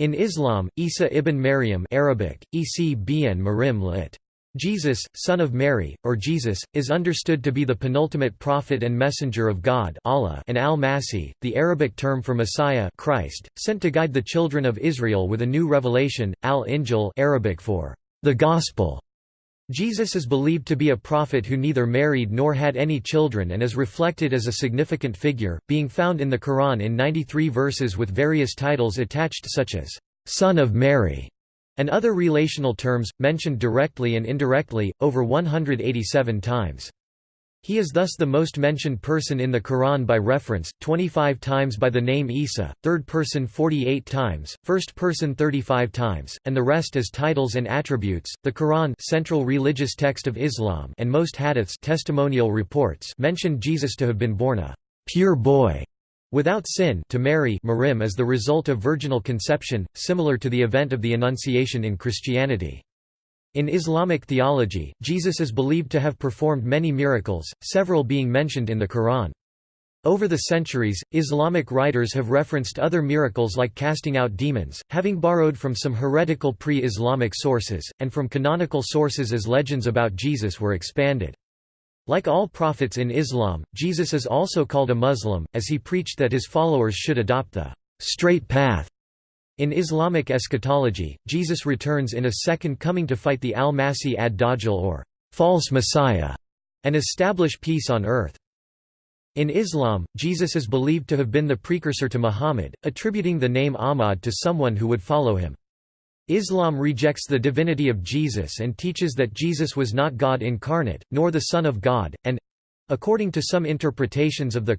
In Islam, Isa ibn Maryam Arabic, Isi bin Marim lit. Jesus, son of Mary, or Jesus, is understood to be the penultimate prophet and messenger of God Allah and al-Masih, the Arabic term for Messiah Christ, sent to guide the children of Israel with a new revelation, al-Injil Arabic for the Gospel. Jesus is believed to be a prophet who neither married nor had any children and is reflected as a significant figure, being found in the Quran in 93 verses with various titles attached such as, "'Son of Mary' and other relational terms, mentioned directly and indirectly, over 187 times. He is thus the most mentioned person in the Quran by reference, 25 times by the name Isa, third person 48 times, first person 35 times, and the rest as titles and attributes. The Quran, central religious text of Islam, and most hadiths, testimonial reports, mention Jesus to have been born a pure boy Without sin to Mary Marim as the result of virginal conception, similar to the event of the Annunciation in Christianity. In Islamic theology, Jesus is believed to have performed many miracles, several being mentioned in the Quran. Over the centuries, Islamic writers have referenced other miracles like casting out demons, having borrowed from some heretical pre-Islamic sources, and from canonical sources as legends about Jesus were expanded. Like all prophets in Islam, Jesus is also called a Muslim, as he preached that his followers should adopt the straight path. In Islamic eschatology, Jesus returns in a second coming to fight the al-Masih ad-Dajjal or false messiah and establish peace on earth. In Islam, Jesus is believed to have been the precursor to Muhammad, attributing the name Ahmad to someone who would follow him. Islam rejects the divinity of Jesus and teaches that Jesus was not God incarnate, nor the Son of God, and—according to some interpretations of the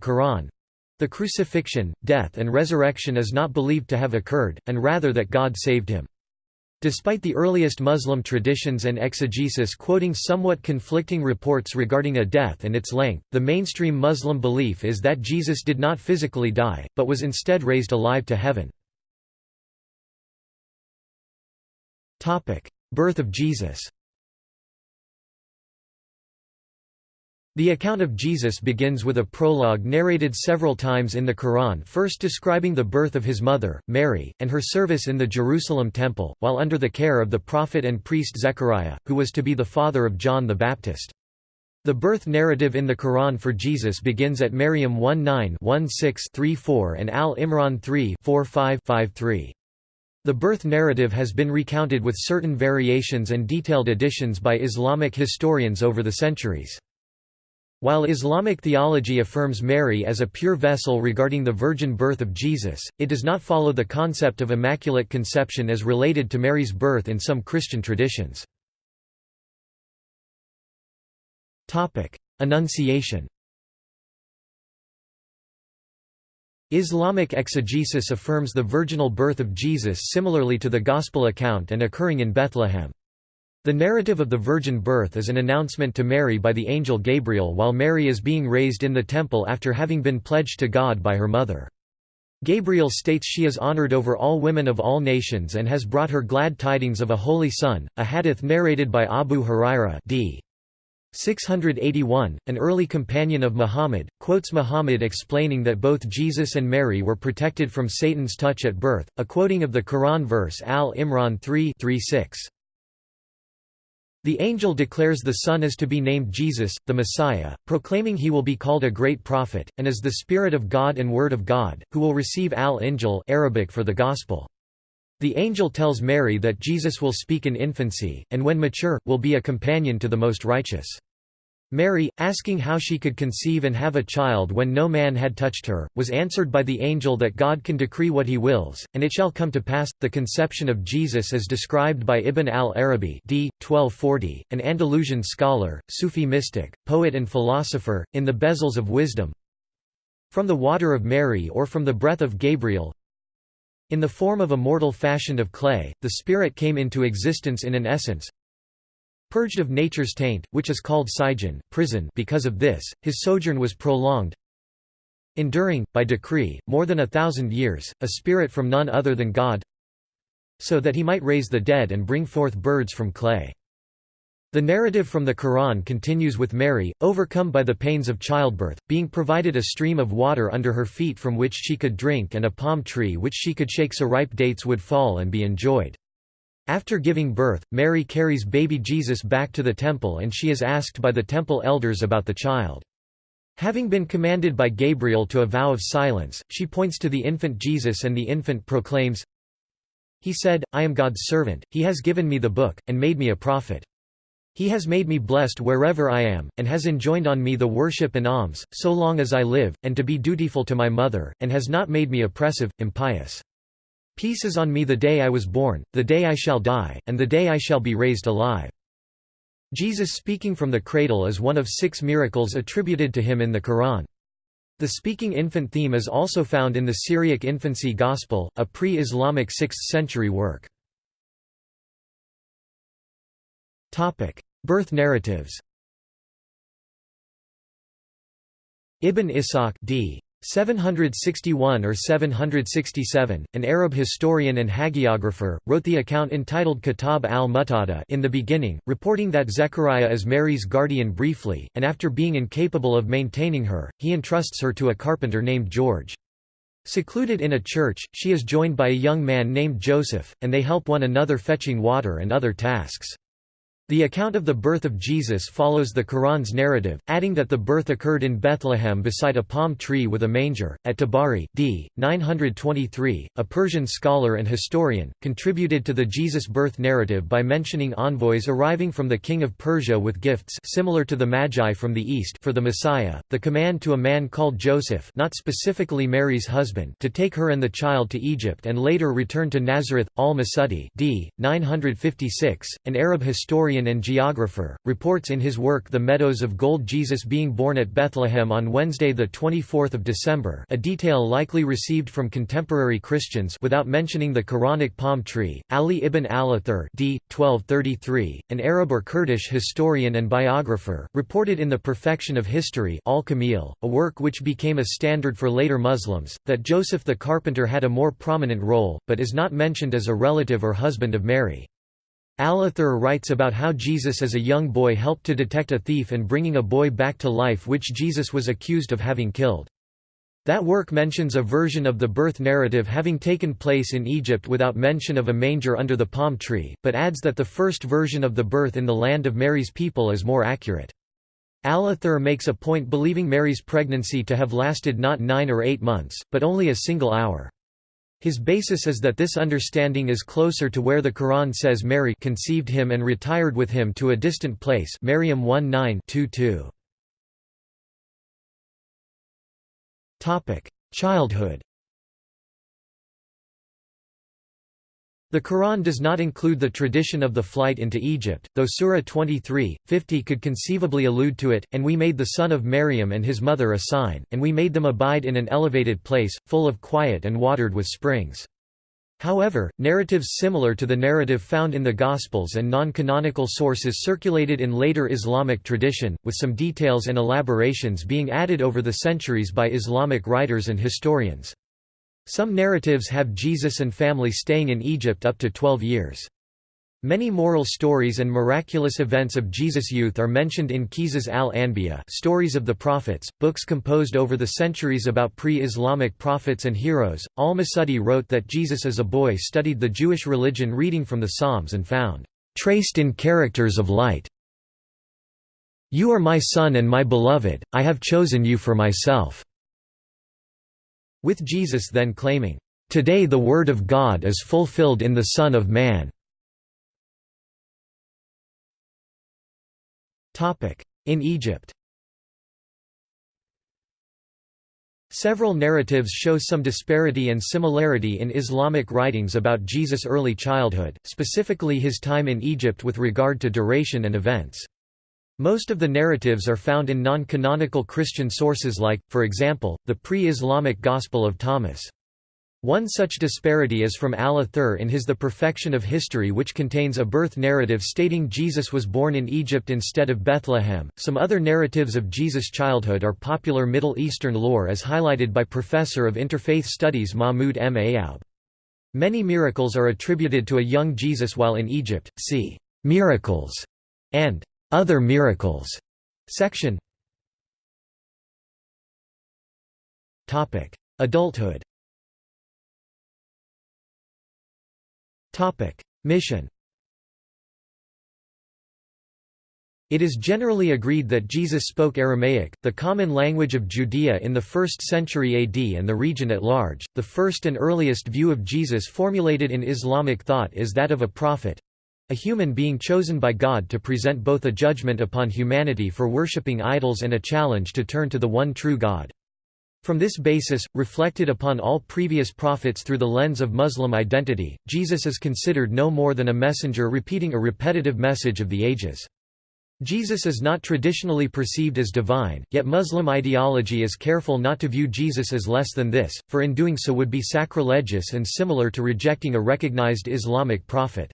Quran—the crucifixion, death and resurrection is not believed to have occurred, and rather that God saved him. Despite the earliest Muslim traditions and exegesis quoting somewhat conflicting reports regarding a death and its length, the mainstream Muslim belief is that Jesus did not physically die, but was instead raised alive to heaven. Birth of Jesus The account of Jesus begins with a prologue narrated several times in the Quran first describing the birth of his mother, Mary, and her service in the Jerusalem temple, while under the care of the prophet and priest Zechariah, who was to be the father of John the Baptist. The birth narrative in the Quran for Jesus begins at Maryam 1-9-1-6-3-4 and Al-Imran 3 4-5-5-3. The birth narrative has been recounted with certain variations and detailed additions by Islamic historians over the centuries. While Islamic theology affirms Mary as a pure vessel regarding the virgin birth of Jesus, it does not follow the concept of immaculate conception as related to Mary's birth in some Christian traditions. Annunciation Islamic exegesis affirms the virginal birth of Jesus similarly to the Gospel account and occurring in Bethlehem. The narrative of the virgin birth is an announcement to Mary by the angel Gabriel while Mary is being raised in the temple after having been pledged to God by her mother. Gabriel states she is honored over all women of all nations and has brought her glad tidings of a holy son, a hadith narrated by Abu Huraira d. 681, an early companion of Muhammad, quotes Muhammad explaining that both Jesus and Mary were protected from Satan's touch at birth, a quoting of the Quran verse Al-Imran 3 6 The angel declares the son is to be named Jesus, the Messiah, proclaiming he will be called a great prophet, and is the Spirit of God and Word of God, who will receive Al-Injil Arabic for the Gospel. The angel tells Mary that Jesus will speak in infancy, and when mature, will be a companion to the Most Righteous. Mary, asking how she could conceive and have a child when no man had touched her, was answered by the angel that God can decree what he wills, and it shall come to pass. The conception of Jesus as described by Ibn al-Arabi d. 1240, an Andalusian scholar, Sufi mystic, poet and philosopher, in the Bezels of Wisdom From the water of Mary or from the breath of Gabriel In the form of a mortal fashioned of clay, the Spirit came into existence in an essence, Purged of nature's taint, which is called Sijin, prison because of this, his sojourn was prolonged, enduring, by decree, more than a thousand years, a spirit from none other than God so that he might raise the dead and bring forth birds from clay. The narrative from the Quran continues with Mary, overcome by the pains of childbirth, being provided a stream of water under her feet from which she could drink and a palm tree which she could shake so ripe dates would fall and be enjoyed. After giving birth, Mary carries baby Jesus back to the temple and she is asked by the temple elders about the child. Having been commanded by Gabriel to a vow of silence, she points to the infant Jesus and the infant proclaims, He said, I am God's servant, he has given me the book, and made me a prophet. He has made me blessed wherever I am, and has enjoined on me the worship and alms, so long as I live, and to be dutiful to my mother, and has not made me oppressive, impious. Peace is on me the day I was born, the day I shall die, and the day I shall be raised alive. Jesus speaking from the cradle is one of six miracles attributed to him in the Quran. The speaking infant theme is also found in the Syriac Infancy Gospel, a pre-Islamic 6th-century work. Birth narratives Ibn Ishaq d. 761 or 767, an Arab historian and hagiographer, wrote the account entitled Kitab al-Mubtada in the beginning, reporting that Zechariah is Mary's guardian briefly, and after being incapable of maintaining her, he entrusts her to a carpenter named George. Secluded in a church, she is joined by a young man named Joseph, and they help one another fetching water and other tasks. The account of the birth of Jesus follows the Quran's narrative, adding that the birth occurred in Bethlehem beside a palm tree with a manger. At Tabari, d. 923, a Persian scholar and historian, contributed to the Jesus birth narrative by mentioning envoys arriving from the king of Persia with gifts similar to the Magi from the east for the Messiah, the command to a man called Joseph, not specifically Mary's husband, to take her and the child to Egypt and later return to Nazareth. Al-Masudi, d. 956, an Arab historian historian and geographer, reports in his work The Meadows of Gold Jesus being born at Bethlehem on Wednesday 24 December a detail likely received from contemporary Christians without mentioning the Quranic palm tree. Ali ibn al-Athir d. 1233, an Arab or Kurdish historian and biographer, reported in The Perfection of History al-Kamil, a work which became a standard for later Muslims, that Joseph the carpenter had a more prominent role, but is not mentioned as a relative or husband of Mary. Al-Athir writes about how Jesus as a young boy helped to detect a thief and bringing a boy back to life which Jesus was accused of having killed. That work mentions a version of the birth narrative having taken place in Egypt without mention of a manger under the palm tree, but adds that the first version of the birth in the land of Mary's people is more accurate. Al-Athir makes a point believing Mary's pregnancy to have lasted not nine or eight months, but only a single hour. His basis is that this understanding is closer to where the Quran says Mary conceived him and retired with him to a distant place Maryam 1 9 Childhood The Quran does not include the tradition of the flight into Egypt, though Surah 23, 50 could conceivably allude to it, and we made the son of Maryam and his mother a sign, and we made them abide in an elevated place, full of quiet and watered with springs. However, narratives similar to the narrative found in the Gospels and non-canonical sources circulated in later Islamic tradition, with some details and elaborations being added over the centuries by Islamic writers and historians. Some narratives have Jesus and family staying in Egypt up to 12 years. Many moral stories and miraculous events of Jesus' youth are mentioned in Qisas al-Anbiya Stories of the Prophets, books composed over the centuries about pre-Islamic prophets and heroes. Al-Masudi wrote that Jesus as a boy studied the Jewish religion reading from the Psalms and found, "...traced in characters of light. You are my son and my beloved, I have chosen you for myself." With Jesus then claiming, "...today the Word of God is fulfilled in the Son of Man." In Egypt Several narratives show some disparity and similarity in Islamic writings about Jesus' early childhood, specifically his time in Egypt with regard to duration and events. Most of the narratives are found in non-canonical Christian sources like, for example, the pre-Islamic Gospel of Thomas. One such disparity is from al-Athir in his The Perfection of History which contains a birth narrative stating Jesus was born in Egypt instead of Bethlehem. Some other narratives of Jesus' childhood are popular Middle Eastern lore as highlighted by professor of interfaith studies Mahmoud M. Ayoub. Many miracles are attributed to a young Jesus while in Egypt, see Miracles and Other Miracles section. Topic: Adulthood. Topic: Mission. It is generally agreed that Jesus spoke Aramaic, the common language of Judea in the 1st century AD and the region at large. The first and earliest view of Jesus formulated in Islamic thought is that of a prophet a human being chosen by God to present both a judgment upon humanity for worshipping idols and a challenge to turn to the one true God. From this basis, reflected upon all previous prophets through the lens of Muslim identity, Jesus is considered no more than a messenger repeating a repetitive message of the ages. Jesus is not traditionally perceived as divine, yet Muslim ideology is careful not to view Jesus as less than this, for in doing so would be sacrilegious and similar to rejecting a recognized Islamic prophet.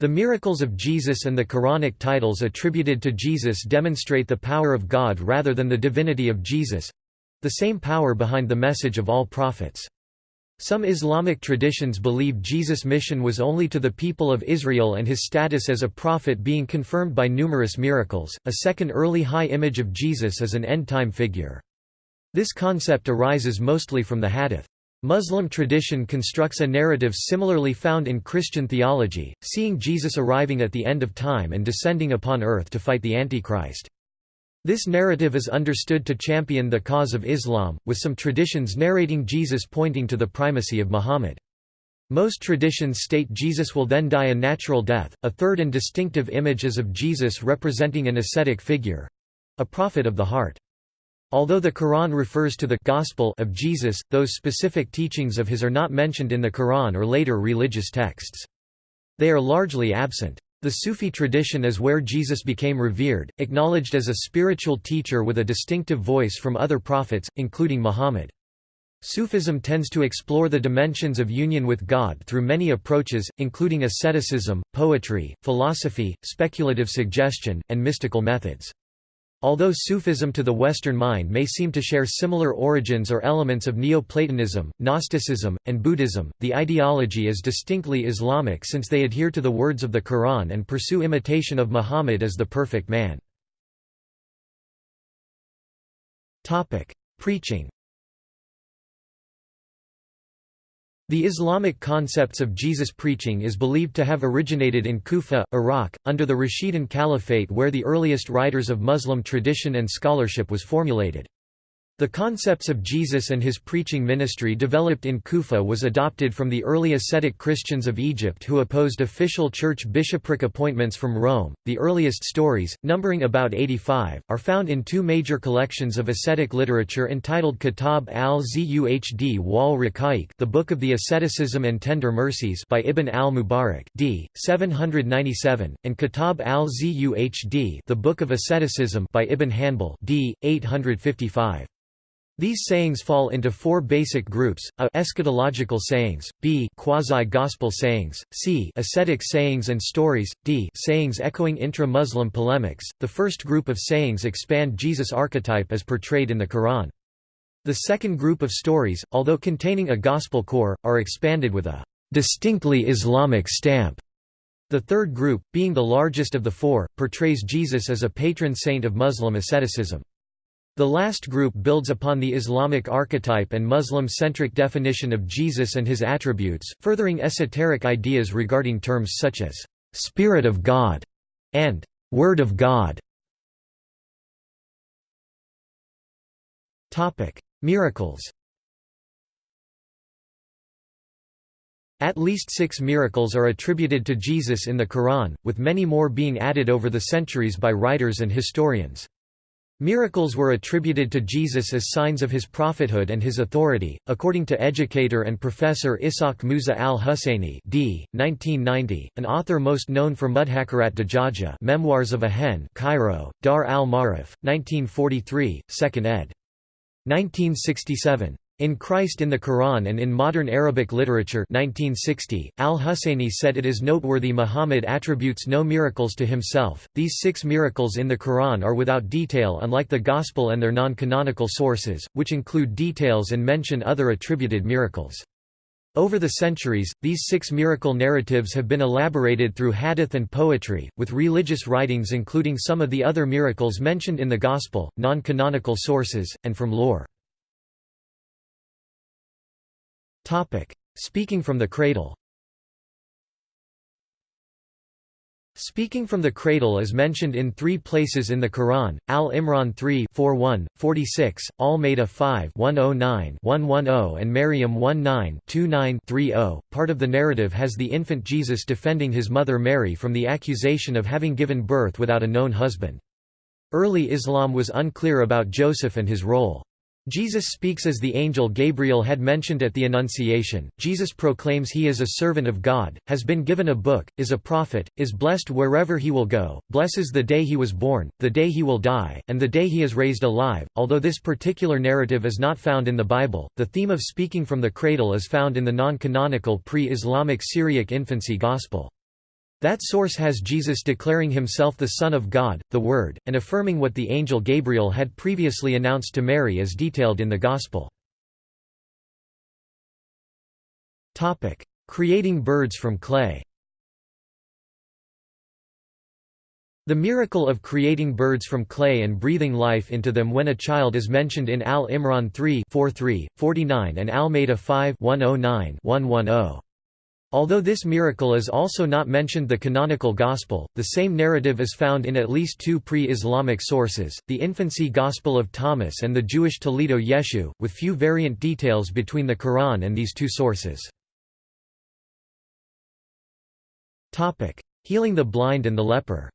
The miracles of Jesus and the Quranic titles attributed to Jesus demonstrate the power of God rather than the divinity of Jesus—the same power behind the message of all prophets. Some Islamic traditions believe Jesus' mission was only to the people of Israel and his status as a prophet being confirmed by numerous miracles. A second early high image of Jesus is an end-time figure. This concept arises mostly from the Hadith. Muslim tradition constructs a narrative similarly found in Christian theology, seeing Jesus arriving at the end of time and descending upon earth to fight the Antichrist. This narrative is understood to champion the cause of Islam, with some traditions narrating Jesus pointing to the primacy of Muhammad. Most traditions state Jesus will then die a natural death. A third and distinctive image is of Jesus representing an ascetic figure a prophet of the heart. Although the Quran refers to the gospel of Jesus, those specific teachings of his are not mentioned in the Quran or later religious texts. They are largely absent. The Sufi tradition is where Jesus became revered, acknowledged as a spiritual teacher with a distinctive voice from other prophets, including Muhammad. Sufism tends to explore the dimensions of union with God through many approaches, including asceticism, poetry, philosophy, speculative suggestion, and mystical methods. Although Sufism to the Western mind may seem to share similar origins or elements of Neoplatonism, Gnosticism, and Buddhism, the ideology is distinctly Islamic since they adhere to the words of the Quran and pursue imitation of Muhammad as the perfect man. Preaching The Islamic concepts of Jesus preaching is believed to have originated in Kufa, Iraq, under the Rashidun Caliphate where the earliest writers of Muslim tradition and scholarship was formulated. The concepts of Jesus and his preaching ministry developed in Kufa was adopted from the early ascetic Christians of Egypt who opposed official church bishopric appointments from Rome. The earliest stories, numbering about 85, are found in two major collections of ascetic literature entitled Kitab al-Zuhd wal Raqaiq, The Book of the Asceticism and Tender Mercies by Ibn al-Mubarak, d. 797, and Kitab al-Zuhd, The Book of Asceticism by Ibn Hanbal, d. 855. These sayings fall into four basic groups: a eschatological sayings, b quasi-gospel sayings, c ascetic sayings and stories, d sayings echoing intra-Muslim polemics. The first group of sayings expand Jesus' archetype as portrayed in the Quran. The second group of stories, although containing a gospel core, are expanded with a distinctly Islamic stamp. The third group, being the largest of the four, portrays Jesus as a patron saint of Muslim asceticism. The last group builds upon the Islamic archetype and Muslim-centric definition of Jesus and his attributes, furthering esoteric ideas regarding terms such as «Spirit of God» and «Word of God». Miracles At least six miracles are attributed to Jesus in the Quran, with many more being added over the centuries by writers and historians. Miracles were attributed to Jesus as signs of his prophethood and his authority, according to educator and professor Ishaq Musa al-Husseini d. 1990, an author most known for Mudhakarat Dajaja Memoirs of a Hen Cairo, Dar al-Ma'arif, 1943, 2nd ed. 1967. In Christ in the Quran and in Modern Arabic Literature 1960, al-Husseini said it is noteworthy Muhammad attributes no miracles to himself. These six miracles in the Quran are without detail unlike the Gospel and their non-canonical sources, which include details and mention other attributed miracles. Over the centuries, these six miracle narratives have been elaborated through hadith and poetry, with religious writings including some of the other miracles mentioned in the Gospel, non-canonical sources, and from lore. Speaking from the cradle Speaking from the cradle is mentioned in three places in the Quran, Al-Imran 3 41, 46, Al-Ma'idah 5 109 110 and Maryam 19 29 30. Part of the narrative has the infant Jesus defending his mother Mary from the accusation of having given birth without a known husband. Early Islam was unclear about Joseph and his role. Jesus speaks as the angel Gabriel had mentioned at the Annunciation. Jesus proclaims he is a servant of God, has been given a book, is a prophet, is blessed wherever he will go, blesses the day he was born, the day he will die, and the day he is raised alive. Although this particular narrative is not found in the Bible, the theme of speaking from the cradle is found in the non canonical pre Islamic Syriac infancy gospel. That source has Jesus declaring himself the Son of God, the Word, and affirming what the angel Gabriel had previously announced to Mary as detailed in the Gospel. Creating birds from clay The miracle of creating birds from clay and breathing life into them when a child is mentioned in Al-Imran 3 49 and Al-Ma'idah 5 109 110. Although this miracle is also not mentioned the canonical Gospel, the same narrative is found in at least two pre-Islamic sources, the Infancy Gospel of Thomas and the Jewish Toledot Yeshu, with few variant details between the Quran and these two sources. Healing the blind and the leper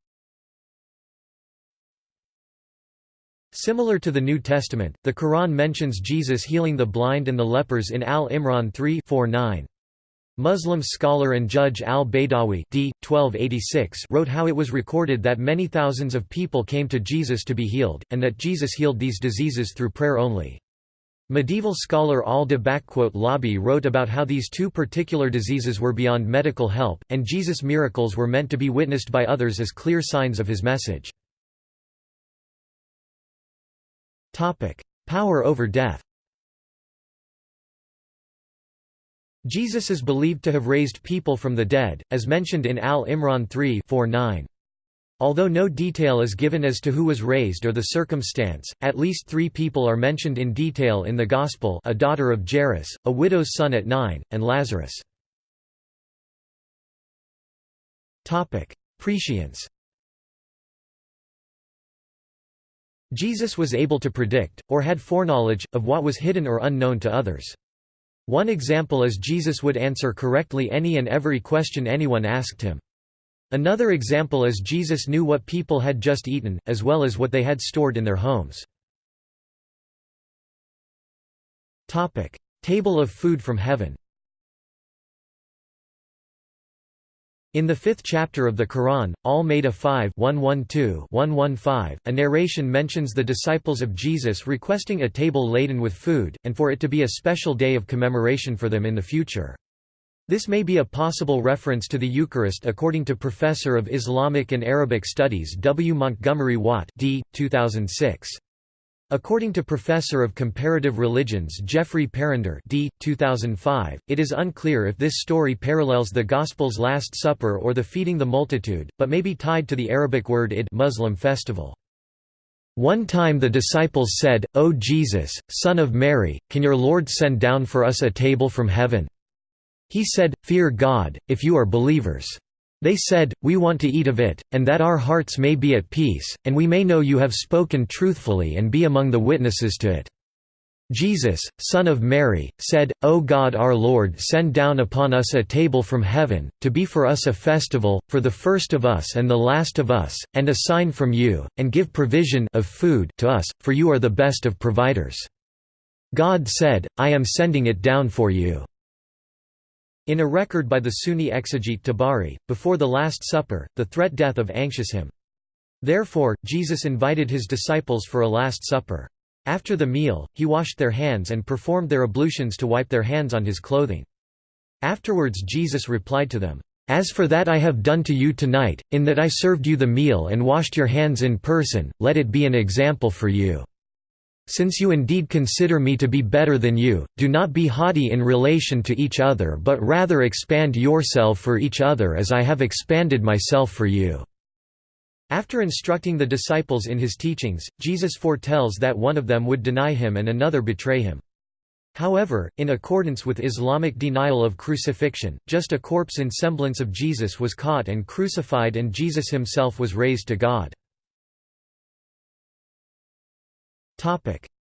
Similar to the New Testament, the Quran mentions Jesus healing the blind and the lepers in Al-Imran 3 4 9. Muslim scholar and judge al-Baydawi d. 1286 wrote how it was recorded that many thousands of people came to Jesus to be healed, and that Jesus healed these diseases through prayer only. Medieval scholar al-Tha'labi wrote about how these two particular diseases were beyond medical help, and Jesus' miracles were meant to be witnessed by others as clear signs of his message. Power over death Jesus is believed to have raised people from the dead, as mentioned in Al-Imran 3 9 Although no detail is given as to who was raised or the circumstance, at least three people are mentioned in detail in the Gospel a daughter of Jairus, a widow's son at Nain, and Lazarus. Prescience Jesus was able to predict, or had foreknowledge, of what was hidden or unknown to others. One example is Jesus would answer correctly any and every question anyone asked him. Another example is Jesus knew what people had just eaten, as well as what they had stored in their homes. Table of food from heaven In the fifth chapter of the Quran, Al-Ma'idah 5 112 a narration mentions the disciples of Jesus requesting a table laden with food, and for it to be a special day of commemoration for them in the future. This may be a possible reference to the Eucharist according to Professor of Islamic and Arabic Studies W. Montgomery Watt d. 2006. According to Professor of Comparative Religions Geoffrey Parrinder d. 2005, it is unclear if this story parallels the Gospel's Last Supper or the feeding the multitude, but may be tied to the Arabic word Eid Muslim festival. One time the disciples said, O Jesus, Son of Mary, can your Lord send down for us a table from heaven? He said, Fear God, if you are believers. They said, We want to eat of it, and that our hearts may be at peace, and we may know you have spoken truthfully and be among the witnesses to it. Jesus, Son of Mary, said, O God our Lord send down upon us a table from heaven, to be for us a festival, for the first of us and the last of us, and a sign from you, and give provision of food to us, for you are the best of providers. God said, I am sending it down for you. In a record by the Sunni exegete Tabari, before the Last Supper, the threat death of anxious him. Therefore, Jesus invited his disciples for a Last Supper. After the meal, he washed their hands and performed their ablutions to wipe their hands on his clothing. Afterwards Jesus replied to them, "'As for that I have done to you tonight, in that I served you the meal and washed your hands in person, let it be an example for you.' Since you indeed consider me to be better than you, do not be haughty in relation to each other but rather expand yourself for each other as I have expanded myself for you." After instructing the disciples in his teachings, Jesus foretells that one of them would deny him and another betray him. However, in accordance with Islamic denial of crucifixion, just a corpse in semblance of Jesus was caught and crucified and Jesus himself was raised to God.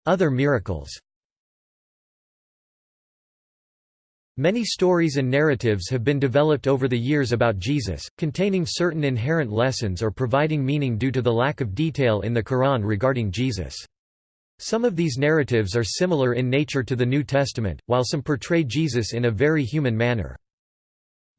Other miracles Many stories and narratives have been developed over the years about Jesus, containing certain inherent lessons or providing meaning due to the lack of detail in the Quran regarding Jesus. Some of these narratives are similar in nature to the New Testament, while some portray Jesus in a very human manner.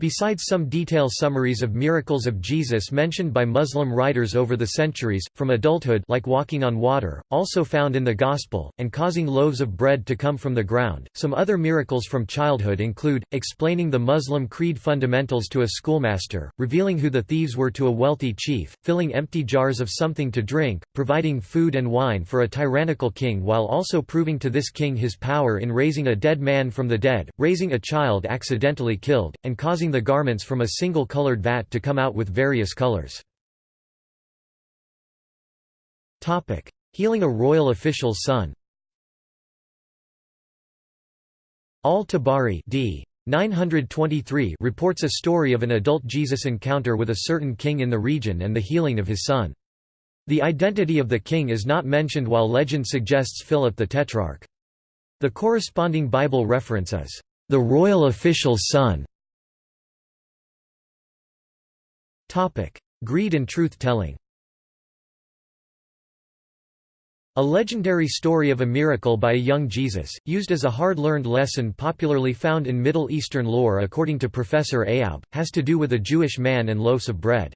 Besides some detail summaries of miracles of Jesus mentioned by Muslim writers over the centuries, from adulthood like walking on water, also found in the Gospel, and causing loaves of bread to come from the ground, some other miracles from childhood include, explaining the Muslim creed fundamentals to a schoolmaster, revealing who the thieves were to a wealthy chief, filling empty jars of something to drink, providing food and wine for a tyrannical king while also proving to this king his power in raising a dead man from the dead, raising a child accidentally killed, and causing the garments from a single colored vat to come out with various colors. Healing a royal official's son Al-Tabari d. 923 reports a story of an adult Jesus encounter with a certain king in the region and the healing of his son. The identity of the king is not mentioned while legend suggests Philip the Tetrarch. The corresponding Bible reference is, "...the royal official's son", Greed and truth-telling A legendary story of a miracle by a young Jesus, used as a hard-learned lesson popularly found in Middle Eastern lore according to Professor Ayoub, has to do with a Jewish man and loaves of bread.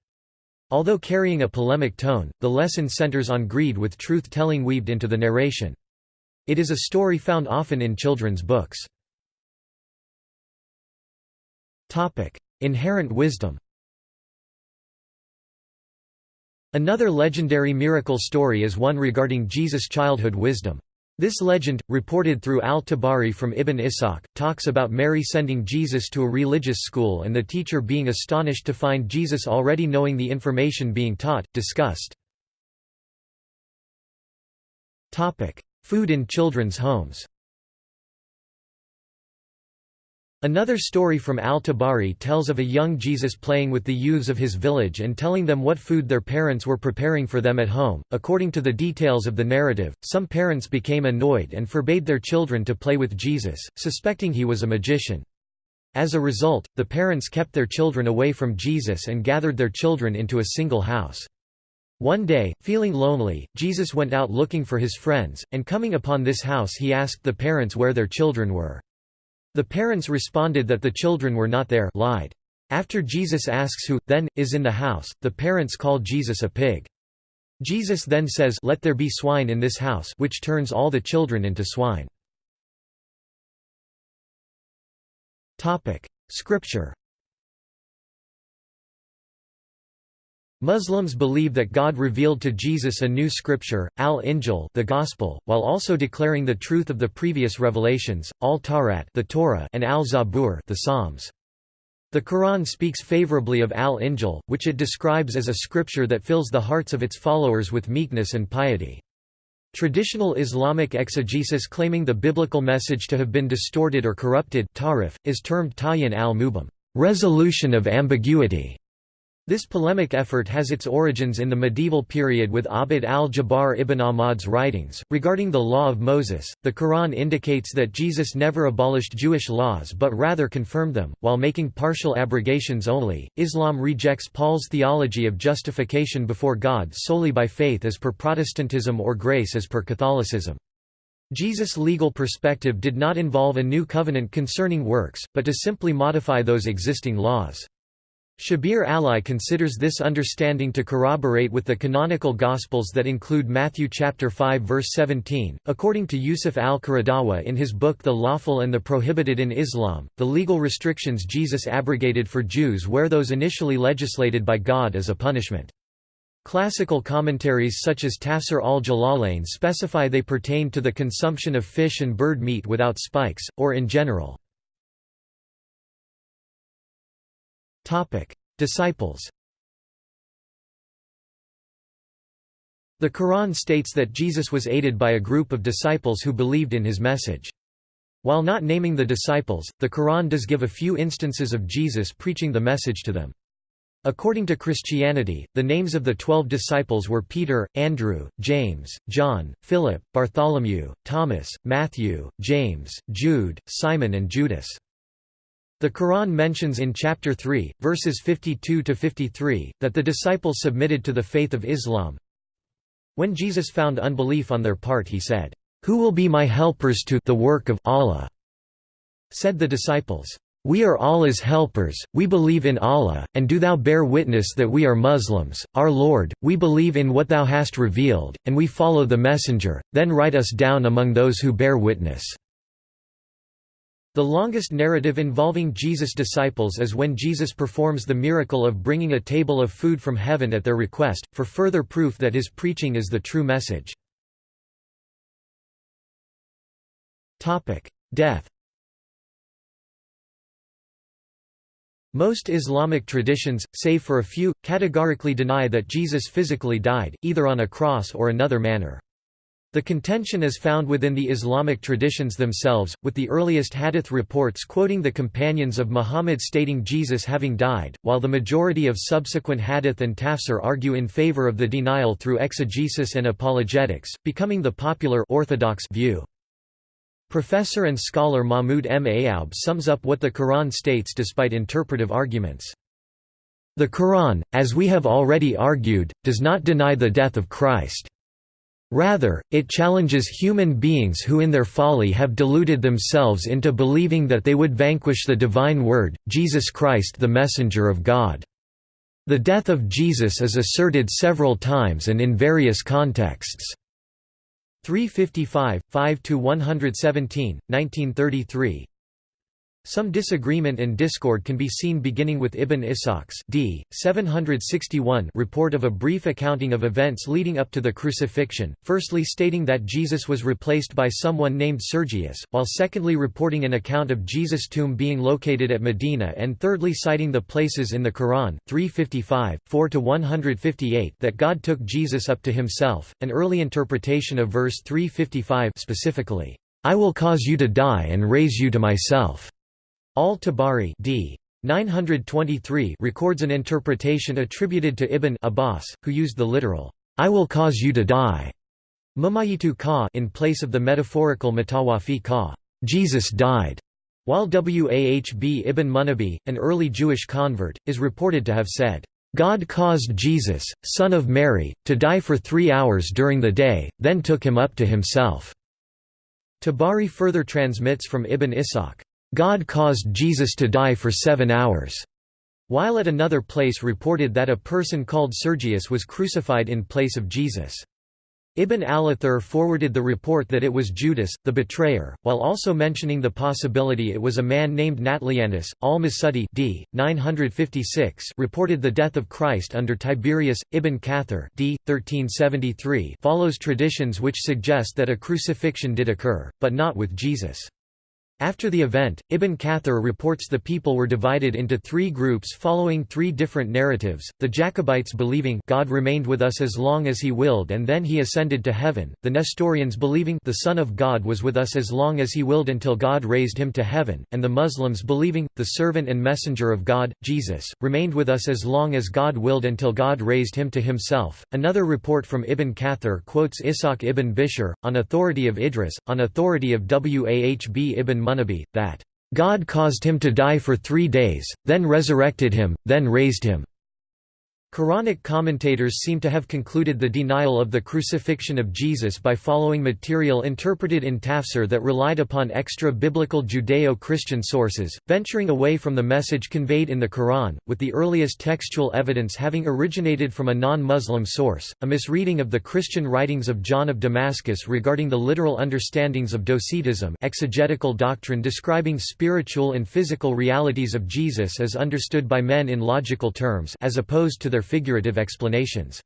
Although carrying a polemic tone, the lesson centers on greed with truth-telling weaved into the narration. It is a story found often in children's books. Inherent wisdom Another legendary miracle story is one regarding Jesus' childhood wisdom. This legend, reported through al-Tabari from Ibn Ishaq, talks about Mary sending Jesus to a religious school and the teacher being astonished to find Jesus already knowing the information being taught, discussed. Food in children's homes Another story from al-Tabari tells of a young Jesus playing with the youths of his village and telling them what food their parents were preparing for them at home. According to the details of the narrative, some parents became annoyed and forbade their children to play with Jesus, suspecting he was a magician. As a result, the parents kept their children away from Jesus and gathered their children into a single house. One day, feeling lonely, Jesus went out looking for his friends, and coming upon this house he asked the parents where their children were. The parents responded that the children were not there lied. After Jesus asks who, then, is in the house, the parents call Jesus a pig. Jesus then says let there be swine in this house which turns all the children into swine. Scripture Muslims believe that God revealed to Jesus a new scripture, al-Injil the Gospel, while also declaring the truth of the previous revelations, al-Tawrat the Torah and al-Zabur the Psalms. The Quran speaks favorably of al-Injil, which it describes as a scripture that fills the hearts of its followers with meekness and piety. Traditional Islamic exegesis claiming the biblical message to have been distorted or corrupted tahrif, is termed tayin al-mubham resolution of ambiguity", this polemic effort has its origins in the medieval period with Abd al-Jabbar ibn Ahmad's writings. Regarding the law of Moses, the Quran indicates that Jesus never abolished Jewish laws but rather confirmed them, while making partial abrogations only. Islam rejects Paul's theology of justification before God solely by faith as per Protestantism or grace as per Catholicism. Jesus' legal perspective did not involve a new covenant concerning works, but to simply modify those existing laws. Shabir Ally considers this understanding to corroborate with the canonical Gospels that include Matthew chapter 5 verse 17. According to Yusuf al-Qaradawi in his book The Lawful and the Prohibited in Islam, the legal restrictions Jesus abrogated for Jews were those initially legislated by God as a punishment. Classical commentaries such as Tafsir al-Jalalain specify they pertain to the consumption of fish and bird meat without spikes, or in general. Disciples The Quran states that Jesus was aided by a group of disciples who believed in his message. While not naming the disciples, the Quran does give a few instances of Jesus preaching the message to them. According to Christianity, the names of the twelve disciples were Peter, Andrew, James, John, Philip, Bartholomew, Thomas, Matthew, James, Jude, Simon and Judas. The Quran mentions in chapter 3, verses 52–53, that the disciples submitted to the faith of Islam. When Jesus found unbelief on their part he said, "'Who will be my helpers to the work of Allah?' Said the disciples, we are Allah's helpers, we believe in Allah, and do thou bear witness that we are Muslims, our Lord, we believe in what thou hast revealed, and we follow the Messenger, then write us down among those who bear witness." The longest narrative involving Jesus' disciples is when Jesus performs the miracle of bringing a table of food from heaven at their request, for further proof that his preaching is the true message. Death Most Islamic traditions, save for a few, categorically deny that Jesus physically died, either on a cross or another manner. The contention is found within the Islamic traditions themselves, with the earliest hadith reports quoting the companions of Muhammad stating Jesus having died, while the majority of subsequent hadith and tafsir argue in favor of the denial through exegesis and apologetics, becoming the popular orthodox view. Professor and scholar Mahmud M. Ayoub sums up what the Quran states despite interpretive arguments. The Quran, as we have already argued, does not deny the death of Christ. Rather, it challenges human beings who in their folly have deluded themselves into believing that they would vanquish the divine word, Jesus Christ the messenger of God. The death of Jesus is asserted several times and in various contexts. 355, 5–117, 1933 some disagreement and discord can be seen beginning with Ibn Ishaq's d. 761 report of a brief accounting of events leading up to the crucifixion, firstly stating that Jesus was replaced by someone named Sergius, while secondly reporting an account of Jesus' tomb being located at Medina and thirdly citing the places in the Quran 355, 4–158 that God took Jesus up to himself, an early interpretation of verse 355 specifically, "'I will cause you to die and raise you to myself' Al-Tabari d. 923 records an interpretation attributed to Ibn Abbas, who used the literal, "'I will cause you to die' Mumayitu ka in place of the metaphorical matawafi ka Jesus died", while Wahb ibn Munabbih, an early Jewish convert, is reported to have said, "'God caused Jesus, son of Mary, to die for three hours during the day, then took him up to himself." Tabari further transmits from Ibn Ishaq, God caused Jesus to die for seven hours, while at another place reported that a person called Sergius was crucified in place of Jesus. Ibn al-Athir forwarded the report that it was Judas, the betrayer, while also mentioning the possibility it was a man named Natlianus. Al-Masudi d. 956 reported the death of Christ under Tiberius. Ibn Kathir d. 1373 follows traditions which suggest that a crucifixion did occur, but not with Jesus. After the event, Ibn Kathir reports the people were divided into three groups following three different narratives, the Jacobites believing God remained with us as long as he willed and then he ascended to heaven, the Nestorians believing the Son of God was with us as long as he willed until God raised him to heaven, and the Muslims believing, the servant and messenger of God, Jesus, remained with us as long as God willed until God raised him to himself. Another report from Ibn Kathir quotes Ishaq ibn Bishr, on authority of Idris, on authority of Wahb ibn Munabbih, that, "...God caused him to die for three days, then resurrected him, then raised him." Quranic commentators seem to have concluded the denial of the crucifixion of Jesus by following material interpreted in tafsir that relied upon extra-biblical Judeo-Christian sources, venturing away from the message conveyed in the Quran, with the earliest textual evidence having originated from a non-Muslim source, a misreading of the Christian writings of John of Damascus regarding the literal understandings of Docetism exegetical doctrine describing spiritual and physical realities of Jesus as understood by men in logical terms as opposed to their figurative explanations.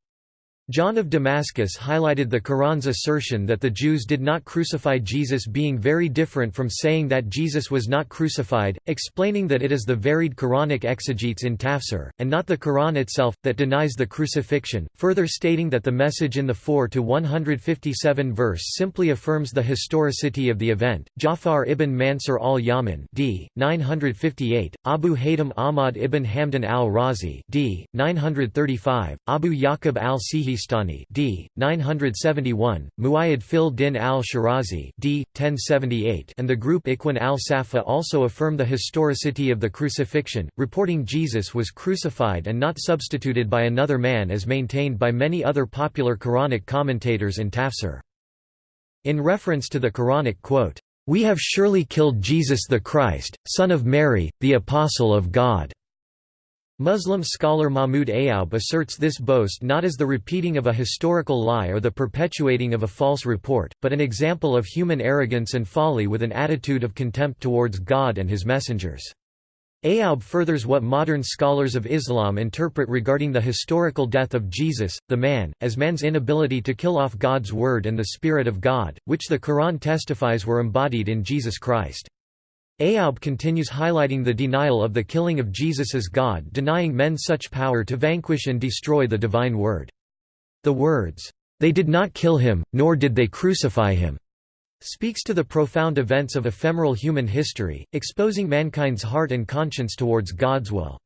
John of Damascus highlighted the Quran's assertion that the Jews did not crucify Jesus being very different from saying that Jesus was not crucified, explaining that it is the varied Quranic exegetes in tafsir, and not the Quran itself, that denies the crucifixion, further stating that the message in the 4 to 157 verse simply affirms the historicity of the event. Jafar ibn Mansur al-Yaman d. 958, Abu Haytham Ahmad ibn Hamdan al-Razi d. 935, Abu Yaqub al-Sihi Sistani d. 971, Muayyad fil din al-Shirazi d. 1078 and the group Ikhwan al-Safa also affirm the historicity of the crucifixion, reporting Jesus was crucified and not substituted by another man as maintained by many other popular Quranic commentators and tafsir. In reference to the Quranic quote, "'We have surely killed Jesus the Christ, son of Mary, the Apostle of God' Muslim scholar Mahmud Ayoub asserts this boast not as the repeating of a historical lie or the perpetuating of a false report, but an example of human arrogance and folly with an attitude of contempt towards God and his messengers. Ayoub furthers what modern scholars of Islam interpret regarding the historical death of Jesus, the man, as man's inability to kill off God's word and the Spirit of God, which the Quran testifies were embodied in Jesus Christ. Ayoub continues highlighting the denial of the killing of Jesus as God denying men such power to vanquish and destroy the divine word. The words, "'They did not kill him, nor did they crucify him' speaks to the profound events of ephemeral human history, exposing mankind's heart and conscience towards God's will.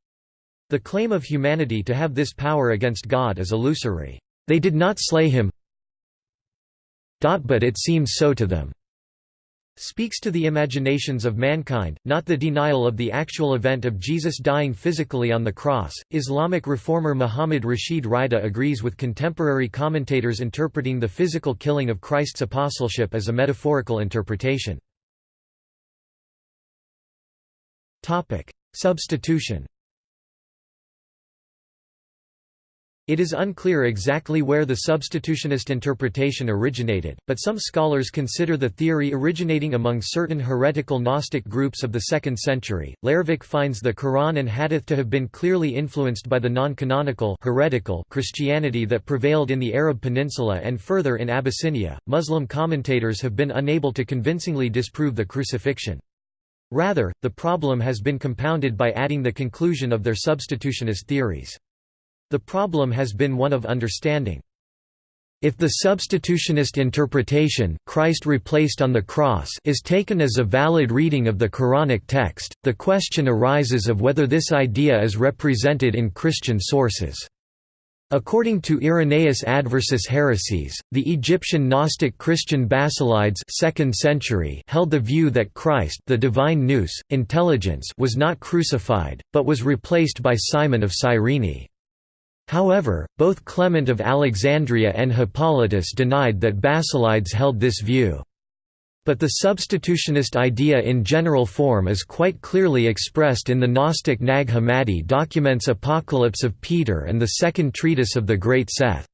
The claim of humanity to have this power against God is illusory. They did not slay him but it seems so to them speaks to the imaginations of mankind, not the denial of the actual event of Jesus dying physically on the cross. Islamic reformer Muhammad Rashid Rida agrees with contemporary commentators interpreting the physical killing of Christ's apostleship as a metaphorical interpretation. Topic: Substitution It is unclear exactly where the substitutionist interpretation originated, but some scholars consider the theory originating among certain heretical Gnostic groups of the 2nd century. Leirvik finds the Quran and Hadith to have been clearly influenced by the non-canonical heretical Christianity that prevailed in the Arab Peninsula and further in Abyssinia. Muslim commentators have been unable to convincingly disprove the crucifixion. Rather, the problem has been compounded by adding the conclusion of their substitutionist theories. The problem has been one of understanding. If the substitutionist interpretation Christ replaced on the cross is taken as a valid reading of the Quranic text, the question arises of whether this idea is represented in Christian sources. According to Irenaeus Adversus Haereses, the Egyptian Gnostic Christian Basilides 2nd century held the view that Christ the divine nous, intelligence was not crucified, but was replaced by Simon of Cyrene. However, both Clement of Alexandria and Hippolytus denied that Basilides held this view. But the substitutionist idea in general form is quite clearly expressed in the Gnostic Nag Hammadi documents Apocalypse of Peter and the second treatise of the Great Seth.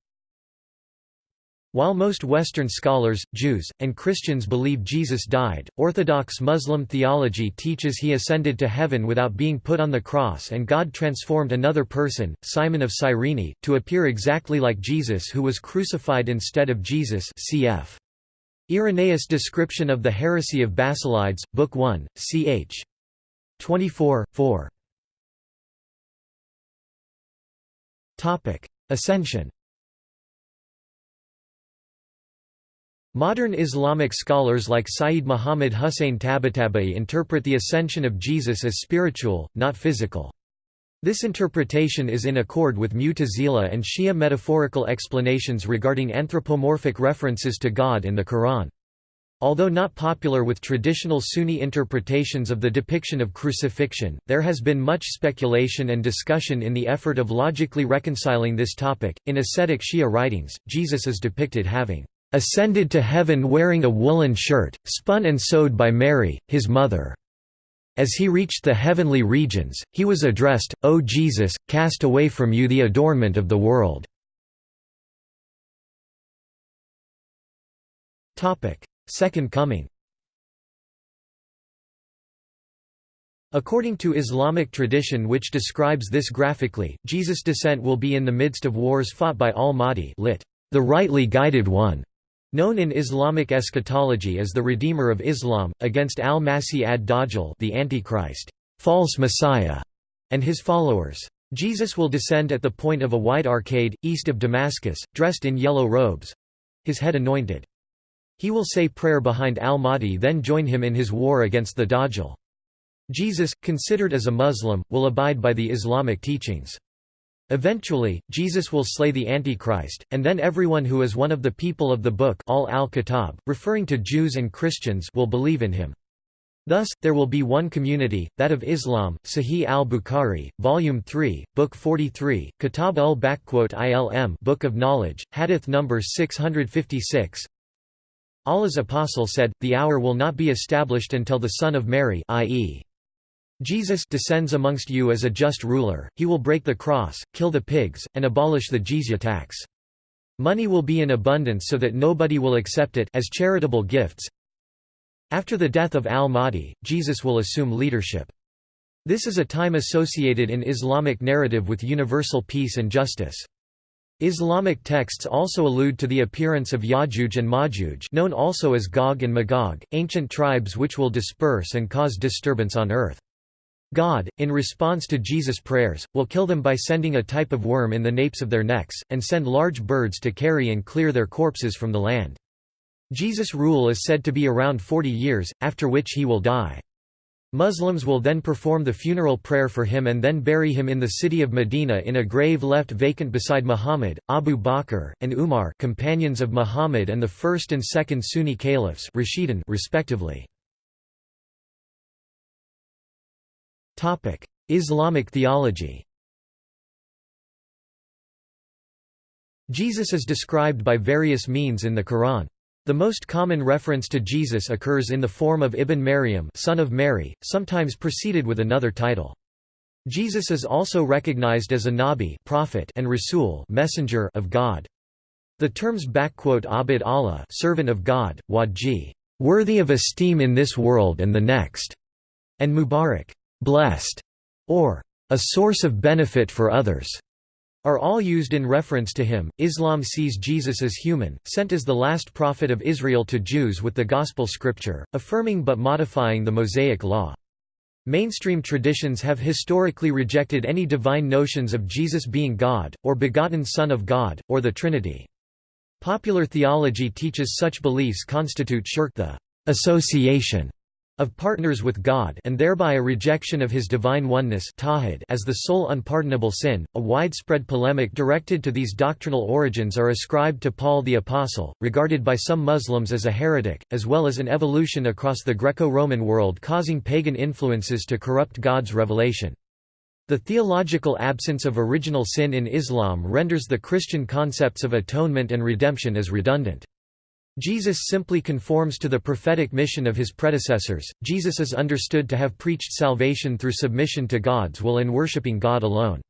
While most Western scholars, Jews, and Christians believe Jesus died, Orthodox Muslim theology teaches he ascended to heaven without being put on the cross and God transformed another person, Simon of Cyrene, to appear exactly like Jesus who was crucified instead of Jesus cf. Irenaeus' description of the heresy of Basilides, Book 1, ch. 24, 4. Ascension Modern Islamic scholars like Sayyid Muhammad Hussein Tabatabai interpret the ascension of Jesus as spiritual, not physical. This interpretation is in accord with Mu'tazila and Shia metaphorical explanations regarding anthropomorphic references to God in the Quran. Although not popular with traditional Sunni interpretations of the depiction of crucifixion, there has been much speculation and discussion in the effort of logically reconciling this topic. In ascetic Shia writings, Jesus is depicted having ascended to heaven wearing a woolen shirt, spun and sewed by Mary, his mother. As he reached the heavenly regions, he was addressed, O Jesus, cast away from you the adornment of the world. Second coming According to Islamic tradition which describes this graphically, Jesus' descent will be in the midst of wars fought by al-Mahdi lit, the rightly guided one, known in Islamic eschatology as the Redeemer of Islam, against al-Masih ad-Dajjal the Antichrist, false Messiah, and his followers. Jesus will descend at the point of a wide arcade, east of Damascus, dressed in yellow robes—his head anointed. He will say prayer behind al-Mahdi then join him in his war against the Dajjal. Jesus, considered as a Muslim, will abide by the Islamic teachings. Eventually, Jesus will slay the Antichrist, and then everyone who is one of the people of the book ahl al-Kitab, referring to Jews and Christians will believe in him. Thus, there will be one community, that of Islam. Sahih al-Bukhari, Volume 3, Book 43, Kitab ul-Ilm Book of Knowledge, Hadith number 656 Allah's apostle said, The hour will not be established until the Son of Mary i.e. Jesus descends amongst you as a just ruler, he will break the cross, kill the pigs, and abolish the jizya tax. Money will be in abundance so that nobody will accept it as charitable gifts. After the death of al-Mahdi, Jesus will assume leadership. This is a time associated in Islamic narrative with universal peace and justice. Islamic texts also allude to the appearance of Ya'juj and Ma'juj known also as Gog and Magog, ancient tribes which will disperse and cause disturbance on earth. God, in response to Jesus' prayers, will kill them by sending a type of worm in the napes of their necks, and send large birds to carry and clear their corpses from the land. Jesus' rule is said to be around 40 years, after which he will die. Muslims will then perform the funeral prayer for him and then bury him in the city of Medina in a grave left vacant beside Muhammad, Abu Bakr, and Umar companions of Muhammad and the first and second Sunni caliphs respectively. Islamic theology Jesus is described by various means in the Quran. The most common reference to Jesus occurs in the form of Ibn Maryam son of Mary, sometimes preceded with another title. Jesus is also recognized as a Nabi prophet and Rasul messenger of God. The terms backquote Abid Allah servant of God, Wadji worthy of esteem in this world and the next, and Mubarak blessed, or a source of benefit for others, are all used in reference to him. Islam sees Jesus as human, sent as the last prophet of Israel to Jews with the Gospel scripture, affirming but modifying the Mosaic law. Mainstream traditions have historically rejected any divine notions of Jesus being God, or begotten Son of God, or the Trinity. Popular theology teaches such beliefs constitute shirk the association of partners with God and thereby a rejection of his divine oneness as the sole unpardonable sin. A widespread polemic directed to these doctrinal origins are ascribed to Paul the Apostle, regarded by some Muslims as a heretic, as well as an evolution across the Greco-Roman world causing pagan influences to corrupt God's revelation. The theological absence of original sin in Islam renders the Christian concepts of atonement and redemption as redundant. Jesus simply conforms to the prophetic mission of his predecessors. Jesus is understood to have preached salvation through submission to God's will and worshipping God alone.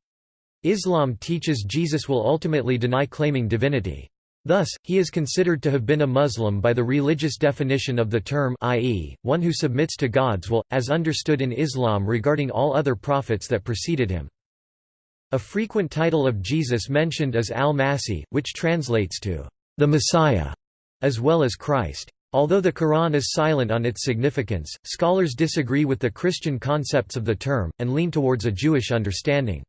Islam teaches Jesus will ultimately deny claiming divinity. Thus, he is considered to have been a Muslim by the religious definition of the term i.e., one who submits to God's will, as understood in Islam regarding all other prophets that preceded him. A frequent title of Jesus mentioned is al-Masih, which translates to the Messiah as well as Christ. Although the Quran is silent on its significance, scholars disagree with the Christian concepts of the term, and lean towards a Jewish understanding.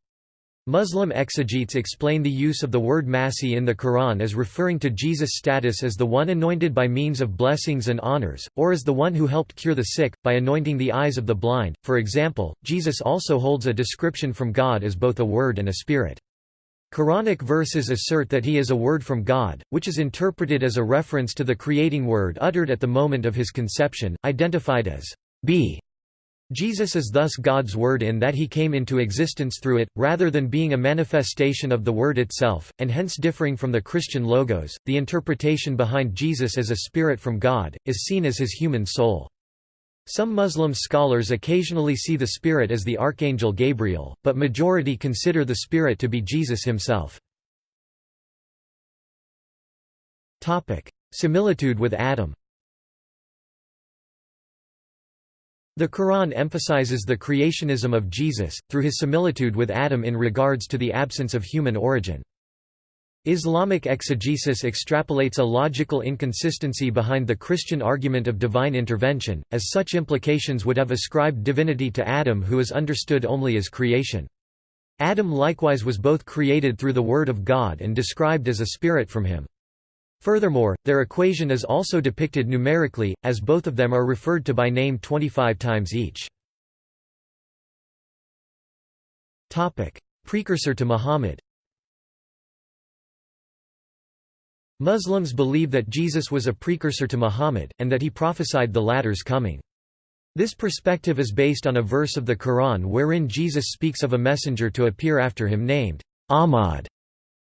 Muslim exegetes explain the use of the word Masih in the Quran as referring to Jesus' status as the one anointed by means of blessings and honors, or as the one who helped cure the sick, by anointing the eyes of the blind. For example, Jesus also holds a description from God as both a word and a spirit. Quranic verses assert that he is a word from God, which is interpreted as a reference to the creating word uttered at the moment of his conception, identified as be. Jesus is thus God's word in that he came into existence through it, rather than being a manifestation of the word itself, and hence differing from the Christian logos. The interpretation behind Jesus as a spirit from God is seen as his human soul. Some Muslim scholars occasionally see the Spirit as the Archangel Gabriel, but majority consider the Spirit to be Jesus himself. Topic: Similitude with Adam The Quran emphasizes the creationism of Jesus, through his similitude with Adam in regards to the absence of human origin. Islamic exegesis extrapolates a logical inconsistency behind the Christian argument of divine intervention, as such implications would have ascribed divinity to Adam who is understood only as creation. Adam likewise was both created through the Word of God and described as a spirit from him. Furthermore, their equation is also depicted numerically, as both of them are referred to by name 25 times each. Precursor to Muhammad Muslims believe that Jesus was a precursor to Muhammad, and that he prophesied the latter's coming. This perspective is based on a verse of the Quran wherein Jesus speaks of a messenger to appear after him named Ahmad.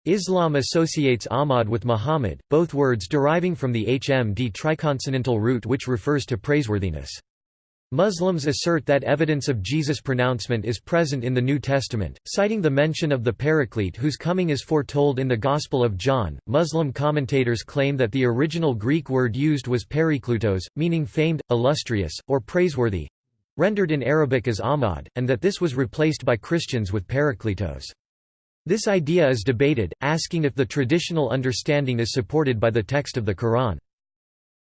Islam associates Ahmad with Muhammad, both words deriving from the HMD triconsonantal root which refers to praiseworthiness. Muslims assert that evidence of Jesus' pronouncement is present in the New Testament, citing the mention of the Paraclete whose coming is foretold in the Gospel of John. Muslim commentators claim that the original Greek word used was periklutos, meaning famed, illustrious, or praiseworthy rendered in Arabic as Ahmad, and that this was replaced by Christians with parakletos. This idea is debated, asking if the traditional understanding is supported by the text of the Quran.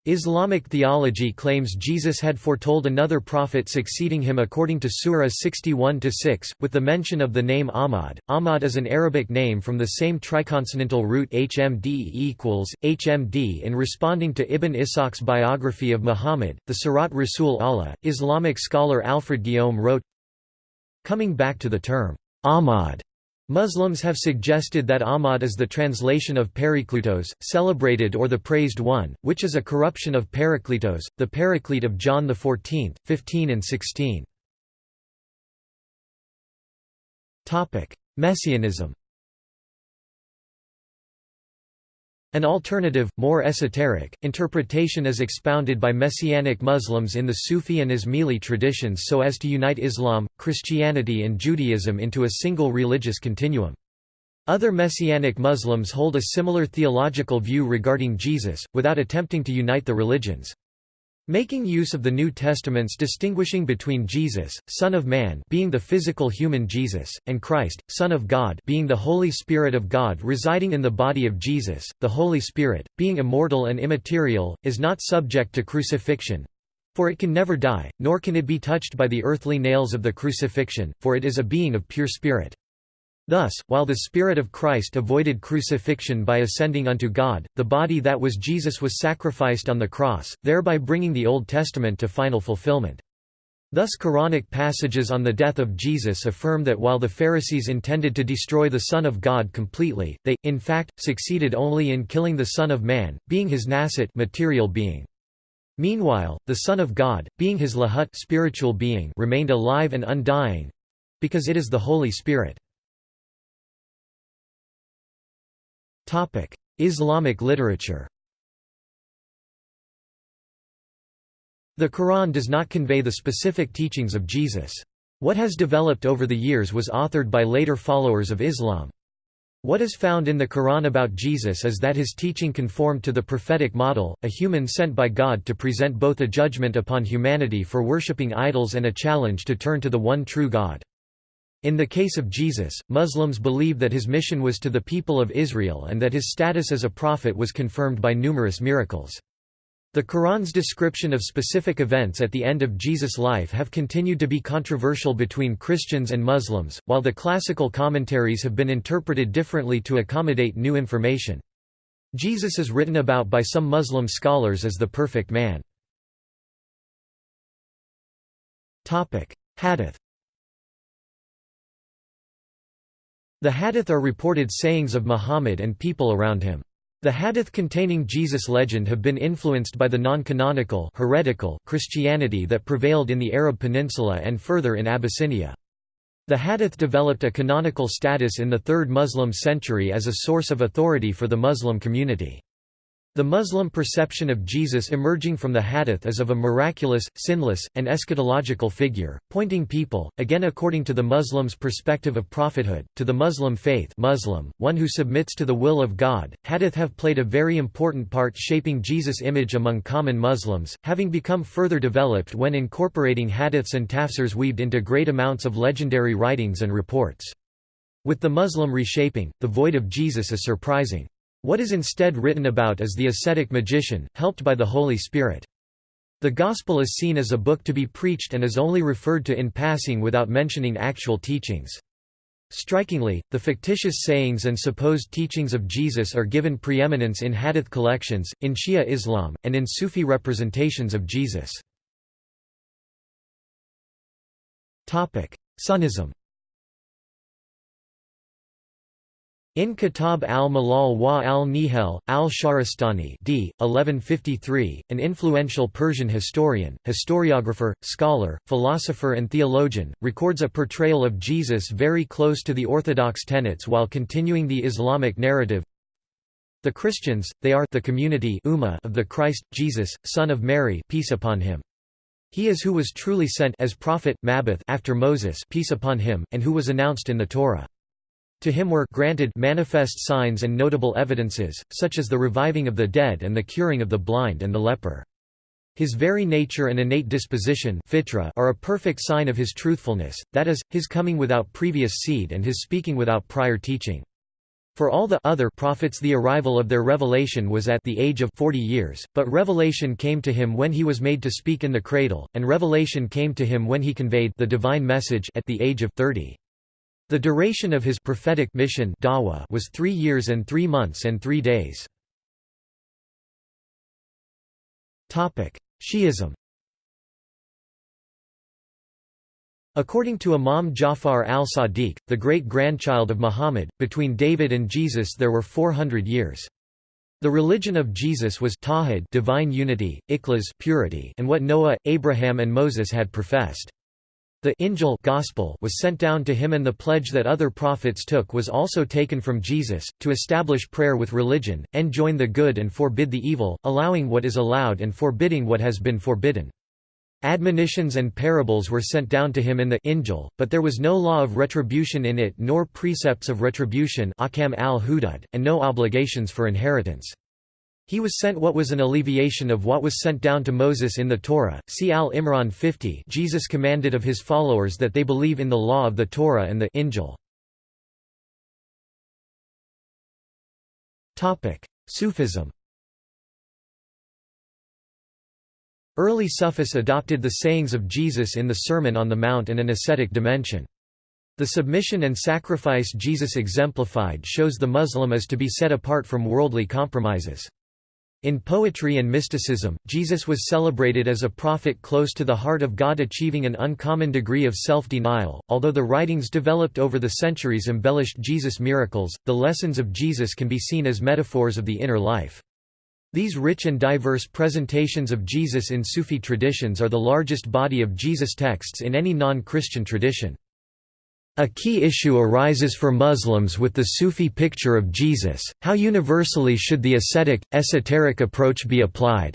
Islamic theology claims Jesus had foretold another prophet succeeding him according to Surah 61-6, with the mention of the name Ahmad. Ahmad is an Arabic name from the same triconsonantal root HMD equals, HMD in responding to Ibn Ishaq's biography of Muhammad, the Sirat Rasul Allah. Islamic scholar Alfred Guillaume wrote, Coming back to the term, Ahmad Muslims have suggested that Ahmad is the translation of Periklutos, celebrated or the praised one, which is a corruption of Parakletos, the Paraclete of John XIV, 15 and 16. Messianism An alternative, more esoteric, interpretation is expounded by Messianic Muslims in the Sufi and Ismaili traditions so as to unite Islam, Christianity and Judaism into a single religious continuum. Other Messianic Muslims hold a similar theological view regarding Jesus, without attempting to unite the religions. Making use of the New Testament's distinguishing between Jesus, Son of Man being the physical human Jesus, and Christ, Son of God being the Holy Spirit of God residing in the body of Jesus, the Holy Spirit, being immortal and immaterial, is not subject to crucifixion, for it can never die, nor can it be touched by the earthly nails of the crucifixion, for it is a being of pure spirit. Thus, while the Spirit of Christ avoided crucifixion by ascending unto God, the body that was Jesus was sacrificed on the cross, thereby bringing the Old Testament to final fulfillment. Thus Quranic passages on the death of Jesus affirm that while the Pharisees intended to destroy the Son of God completely, they, in fact, succeeded only in killing the Son of Man, being his nasut material being. Meanwhile, the Son of God, being his lahut spiritual being remained alive and undying—because it is the Holy Spirit. Islamic literature The Quran does not convey the specific teachings of Jesus. What has developed over the years was authored by later followers of Islam. What is found in the Quran about Jesus is that his teaching conformed to the prophetic model, a human sent by God to present both a judgment upon humanity for worshipping idols and a challenge to turn to the one true God. In the case of Jesus, Muslims believe that his mission was to the people of Israel and that his status as a prophet was confirmed by numerous miracles. The Quran's description of specific events at the end of Jesus' life have continued to be controversial between Christians and Muslims, while the classical commentaries have been interpreted differently to accommodate new information. Jesus is written about by some Muslim scholars as the perfect man. Hadith The hadith are reported sayings of Muhammad and people around him. The hadith containing Jesus' legend have been influenced by the non-canonical heretical Christianity that prevailed in the Arab Peninsula and further in Abyssinia. The hadith developed a canonical status in the 3rd Muslim century as a source of authority for the Muslim community. The Muslim perception of Jesus emerging from the hadith is of a miraculous, sinless, and eschatological figure, pointing people, again according to the Muslim's perspective of prophethood, to the Muslim faith Muslim, one who submits to the will of God. Hadith have played a very important part shaping Jesus' image among common Muslims, having become further developed when incorporating hadiths and tafsirs weaved into great amounts of legendary writings and reports. With the Muslim reshaping, the void of Jesus is surprising. What is instead written about is the ascetic magician, helped by the Holy Spirit. The Gospel is seen as a book to be preached and is only referred to in passing without mentioning actual teachings. Strikingly, the fictitious sayings and supposed teachings of Jesus are given preeminence in hadith collections, in Shia Islam, and in Sufi representations of Jesus. Sunnism In Kitab al-Milal wa al-Nihal, al-Shahrastani d. 1153, an influential Persian historian, historiographer, scholar, philosopher and theologian, records a portrayal of Jesus very close to the orthodox tenets while continuing the Islamic narrative. The Christians, they are the community of the Christ, Jesus, son of Mary peace upon him. He is who was truly sent as prophet Mabuth after Moses peace upon him, and who was announced in the Torah. To him were granted manifest signs and notable evidences, such as the reviving of the dead and the curing of the blind and the leper. His very nature and innate disposition fitra are a perfect sign of his truthfulness, that is, his coming without previous seed and his speaking without prior teaching. For all the other prophets the arrival of their revelation was at the age of 40 years, but revelation came to him when he was made to speak in the cradle, and revelation came to him when he conveyed the divine message at the age of 30. The duration of his prophetic mission was three years and three months and three days. Shi'ism According to Imam Jafar al-Sadiq, the great-grandchild of Muhammad, between David and Jesus there were 400 years. The religion of Jesus was tawhid divine unity, ikhlas purity and what Noah, Abraham and Moses had professed. The Injil gospel was sent down to him and the pledge that other prophets took was also taken from Jesus, to establish prayer with religion, enjoin the good and forbid the evil, allowing what is allowed and forbidding what has been forbidden. Admonitions and parables were sent down to him in the Injil, but there was no law of retribution in it nor precepts of retribution and no obligations for inheritance. He was sent what was an alleviation of what was sent down to Moses in the Torah. See Al-Imran 50 Jesus commanded of his followers that they believe in the law of the Torah and the Injil. Sufism Early Sufis adopted the sayings of Jesus in the Sermon on the Mount and an ascetic dimension. The submission and sacrifice Jesus exemplified shows the Muslim as to be set apart from worldly compromises. In poetry and mysticism, Jesus was celebrated as a prophet close to the heart of God achieving an uncommon degree of self-denial. Although the writings developed over the centuries embellished Jesus' miracles, the lessons of Jesus can be seen as metaphors of the inner life. These rich and diverse presentations of Jesus in Sufi traditions are the largest body of Jesus texts in any non-Christian tradition. A key issue arises for Muslims with the Sufi picture of Jesus, how universally should the ascetic, esoteric approach be applied?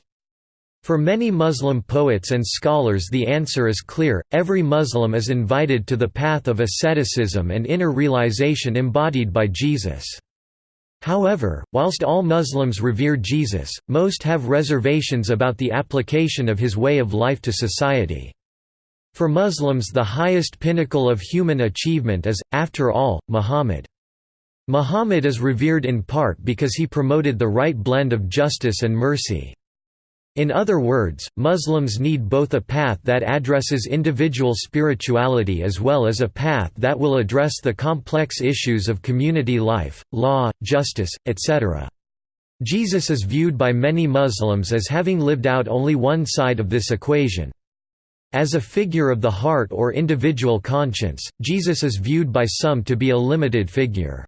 For many Muslim poets and scholars the answer is clear, every Muslim is invited to the path of asceticism and inner realization embodied by Jesus. However, whilst all Muslims revere Jesus, most have reservations about the application of his way of life to society. For Muslims the highest pinnacle of human achievement is, after all, Muhammad. Muhammad is revered in part because he promoted the right blend of justice and mercy. In other words, Muslims need both a path that addresses individual spirituality as well as a path that will address the complex issues of community life, law, justice, etc. Jesus is viewed by many Muslims as having lived out only one side of this equation. As a figure of the heart or individual conscience, Jesus is viewed by some to be a limited figure.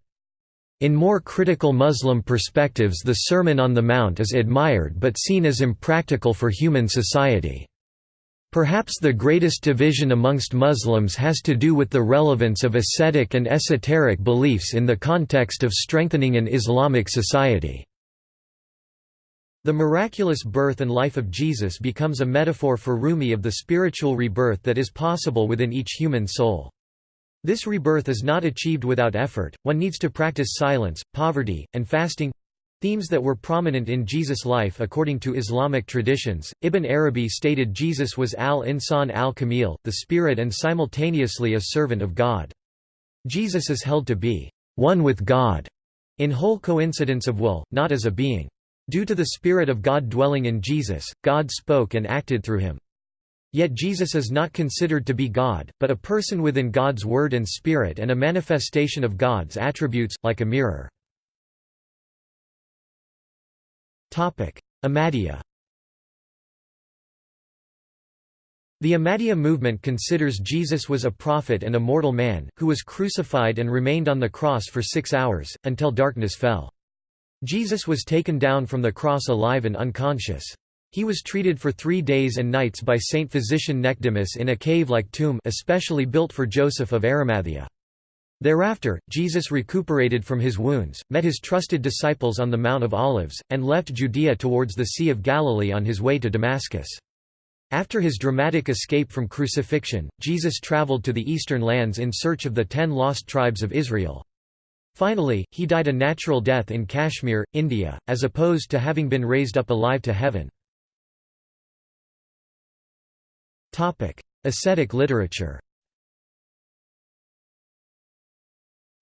In more critical Muslim perspectives the Sermon on the Mount is admired but seen as impractical for human society. Perhaps the greatest division amongst Muslims has to do with the relevance of ascetic and esoteric beliefs in the context of strengthening an Islamic society. The miraculous birth and life of Jesus becomes a metaphor for Rumi of the spiritual rebirth that is possible within each human soul. This rebirth is not achieved without effort, one needs to practice silence, poverty, and fasting themes that were prominent in Jesus' life according to Islamic traditions. Ibn Arabi stated Jesus was al-insan al-kamil, the spirit and simultaneously a servant of God. Jesus is held to be one with God in whole coincidence of will, not as a being. Due to the Spirit of God dwelling in Jesus, God spoke and acted through him. Yet Jesus is not considered to be God, but a person within God's Word and Spirit and a manifestation of God's attributes, like a mirror. Ahmadiyya The Ahmadiyya movement considers Jesus was a prophet and a mortal man, who was crucified and remained on the cross for six hours, until darkness fell. Jesus was taken down from the cross alive and unconscious. He was treated for three days and nights by Saint Physician Nicodemus in a cave-like tomb especially built for Joseph of Arimathea. Thereafter, Jesus recuperated from his wounds, met his trusted disciples on the Mount of Olives, and left Judea towards the Sea of Galilee on his way to Damascus. After his dramatic escape from crucifixion, Jesus traveled to the eastern lands in search of the ten lost tribes of Israel. Finally, he died a natural death in Kashmir, India, as opposed to having been raised up alive to heaven. Ascetic literature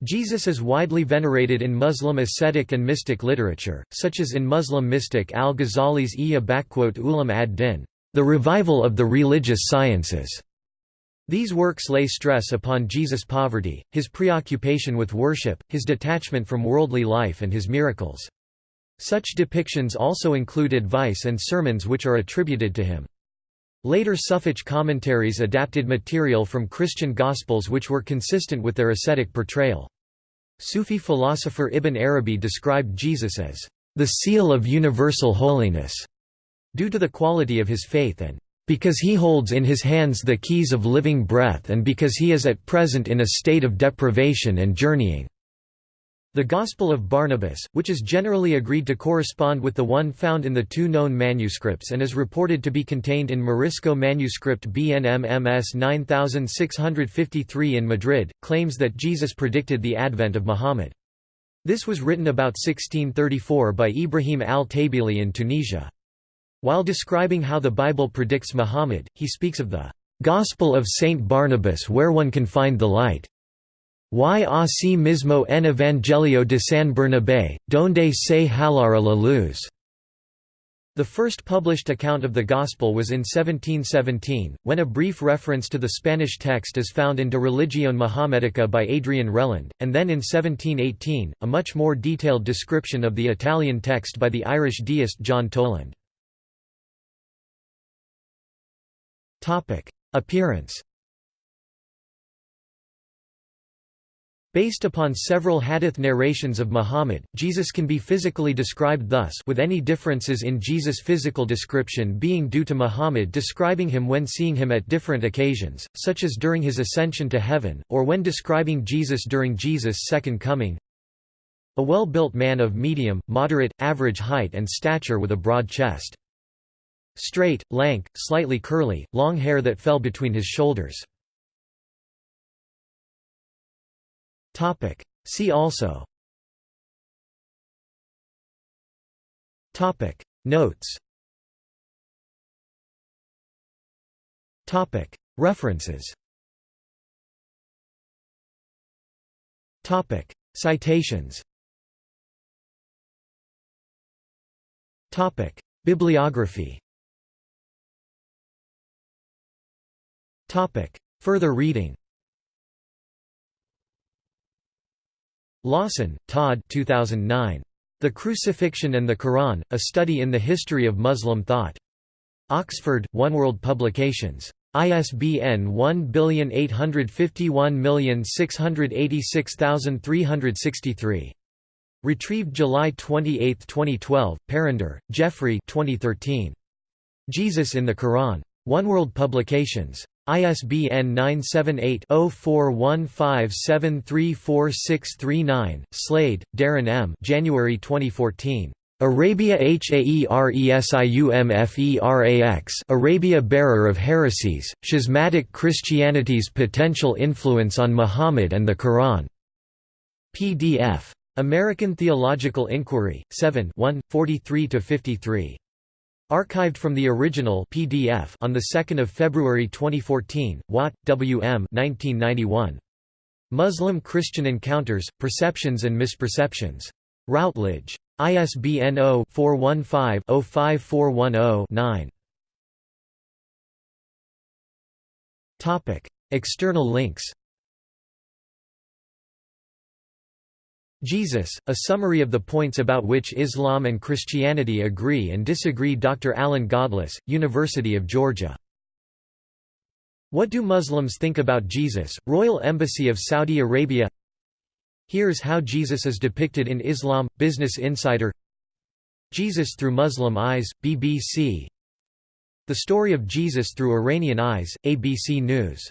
Jesus is widely venerated in Muslim ascetic and mystic literature, such as in Muslim mystic al-Ghazali's Ihya Ulum ad-Din, the revival of the religious sciences. These works lay stress upon Jesus' poverty, his preoccupation with worship, his detachment from worldly life and his miracles. Such depictions also include advice and sermons which are attributed to him. Later Sufic commentaries adapted material from Christian Gospels which were consistent with their ascetic portrayal. Sufi philosopher Ibn Arabi described Jesus as the seal of universal holiness, due to the quality of his faith and because he holds in his hands the keys of living breath and because he is at present in a state of deprivation and journeying. The Gospel of Barnabas, which is generally agreed to correspond with the one found in the two known manuscripts and is reported to be contained in Morisco manuscript BNMMS 9653 in Madrid, claims that Jesus predicted the advent of Muhammad. This was written about 1634 by Ibrahim al-Tabili in Tunisia. While describing how the Bible predicts Muhammad, he speaks of the Gospel of Saint Barnabas where one can find the light. Y así mismo en Evangelio de San Bernabé, donde se hallara la luz. The first published account of the Gospel was in 1717, when a brief reference to the Spanish text is found in De Religione Mohammedica by Adrian Reland, and then in 1718, a much more detailed description of the Italian text by the Irish deist John Toland. Appearance Based upon several hadith narrations of Muhammad, Jesus can be physically described thus with any differences in Jesus' physical description being due to Muhammad describing him when seeing him at different occasions, such as during his ascension to heaven, or when describing Jesus during Jesus' second coming. A well-built man of medium, moderate, average height and stature with a broad chest. Straight, lank, slightly curly, long hair that fell between his shoulders. See also. Notes. References. Topic. Citations. Topic. Bibliography Further reading Lawson, Todd 2009. The Crucifixion and the Quran, A Study in the History of Muslim Thought. Oxford, Oneworld Publications. ISBN 1861686363. Retrieved July 28, 2012, Parrinder, Geoffrey 2013. Jesus in the Quran. Oneworld Publications. ISBN 978-0415734639. Slade, Darren M. January 2014. Arabia Haeresiumferax Arabia Bearer of Heresies, Schismatic Christianity's Potential Influence on Muhammad and the Quran. PDF. American Theological Inquiry, 7 43–53. Archived from the original PDF on 2 February 2014, Watt, W. M. 1991. Muslim-Christian Encounters, Perceptions and Misperceptions. Routledge. ISBN 0-415-05410-9. External links Jesus, a summary of the points about which Islam and Christianity agree and disagree Dr. Alan Godlas, University of Georgia. What do Muslims think about Jesus? Royal Embassy of Saudi Arabia Here's how Jesus is depicted in Islam, Business Insider Jesus through Muslim eyes, BBC The story of Jesus through Iranian eyes, ABC News